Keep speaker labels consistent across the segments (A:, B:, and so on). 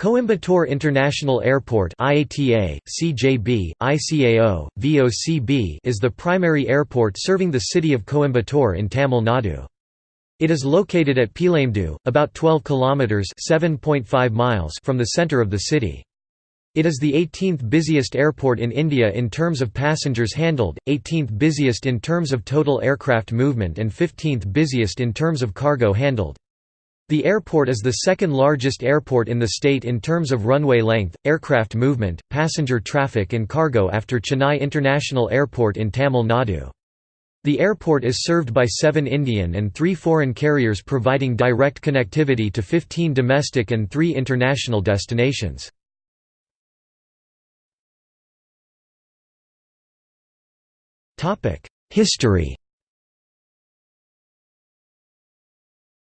A: Coimbatore International Airport IATA, CJB, ICAO, VOCB is the primary airport serving the city of Coimbatore in Tamil Nadu. It is located at Peelamedu, about 12 kilometers (7.5 miles) from the center of the city. It is the 18th busiest airport in India in terms of passengers handled, 18th busiest in terms of total aircraft movement and 15th busiest in terms of cargo handled. The airport is the second largest airport in the state in terms of runway length, aircraft movement, passenger traffic and cargo after Chennai International Airport in Tamil Nadu. The airport is served by seven Indian and three foreign carriers providing direct connectivity to 15 domestic and three international destinations. History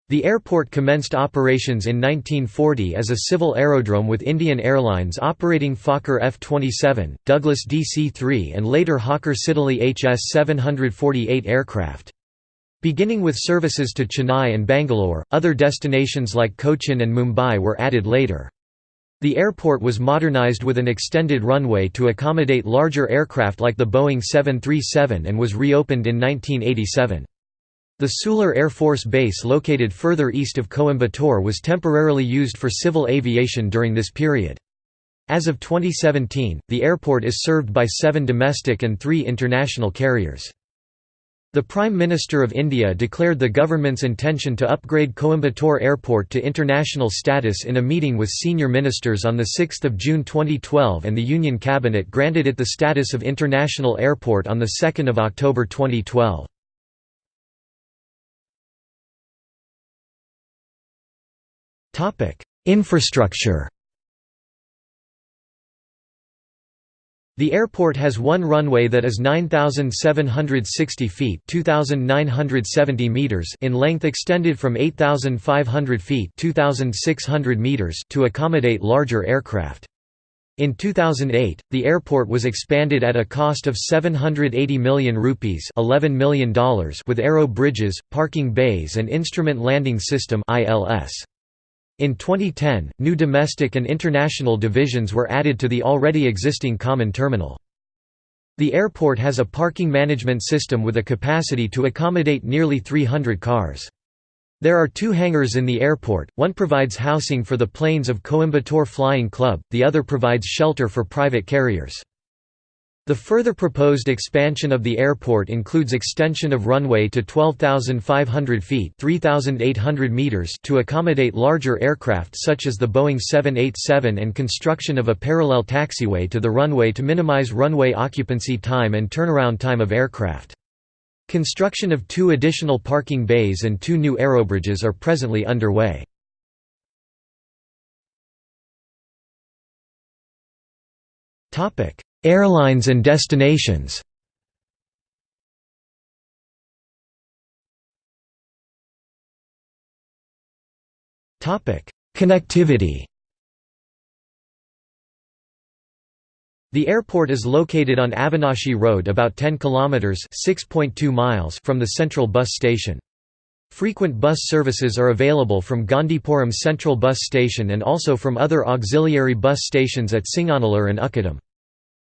A: The airport commenced operations in 1940 as a civil aerodrome with Indian Airlines operating Fokker F-27, Douglas DC-3 and later Hawker Siddeley HS-748 aircraft. Beginning with services to Chennai and Bangalore, other destinations like Cochin and Mumbai were added later. The airport was modernized with an extended runway to accommodate larger aircraft like the Boeing 737 and was reopened in 1987. The Sulur Air Force Base located further east of Coimbatore was temporarily used for civil aviation during this period. As of 2017, the airport is served by seven domestic and three international carriers. The Prime Minister of India declared the government's intention to upgrade Coimbatore Airport to international status in a meeting with senior ministers on 6 June 2012 and the Union Cabinet granted it the status of international airport on 2 October 2012. Infrastructure The airport has one runway that is 9,760 feet 2,970 meters in length extended from 8,500 feet 2,600 meters to accommodate larger aircraft. In 2008, the airport was expanded at a cost of 780 million rupees $11 million with aero bridges, parking bays and instrument landing system ILS. In 2010, new domestic and international divisions were added to the already existing common terminal. The airport has a parking management system with a capacity to accommodate nearly 300 cars. There are two hangars in the airport, one provides housing for the planes of Coimbatore Flying Club, the other provides shelter for private carriers. The further proposed expansion of the airport includes extension of runway to 12,500 feet meters to accommodate larger aircraft such as the Boeing 787 and construction of a parallel taxiway to the runway to minimize runway occupancy time and turnaround time of aircraft. Construction of two additional parking bays and two new aerobridges are presently underway. Topic Airlines and destinations Connectivity The airport is located on Avinashi Road about 10 kilometers (6.2 miles) from the central bus station. Frequent bus services are available from Gandhipuram Central Bus Station and also from other auxiliary bus stations at Singanallur and Ukkadam.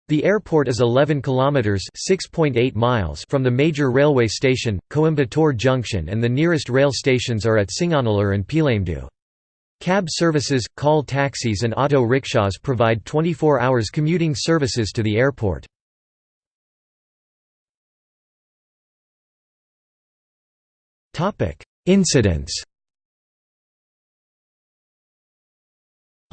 A: The airport is 11 kilometers (6.8 miles) from the major railway station, Coimbatore Junction, and the nearest rail stations are at Singanallur and Peelamedu. Cab services, call taxis and auto rickshaws provide 24 hours commuting services to the airport. Topic: Incidents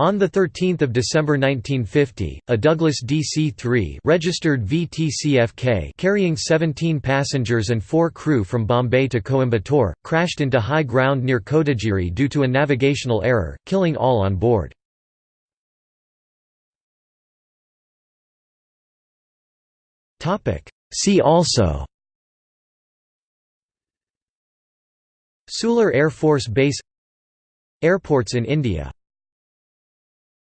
A: On 13 December 1950, a Douglas DC-3 registered carrying 17 passengers and 4 crew from Bombay to Coimbatore, crashed into high ground near Kotagiri due to a navigational error, killing all on board. See also Sulur Air Force Base Airports in India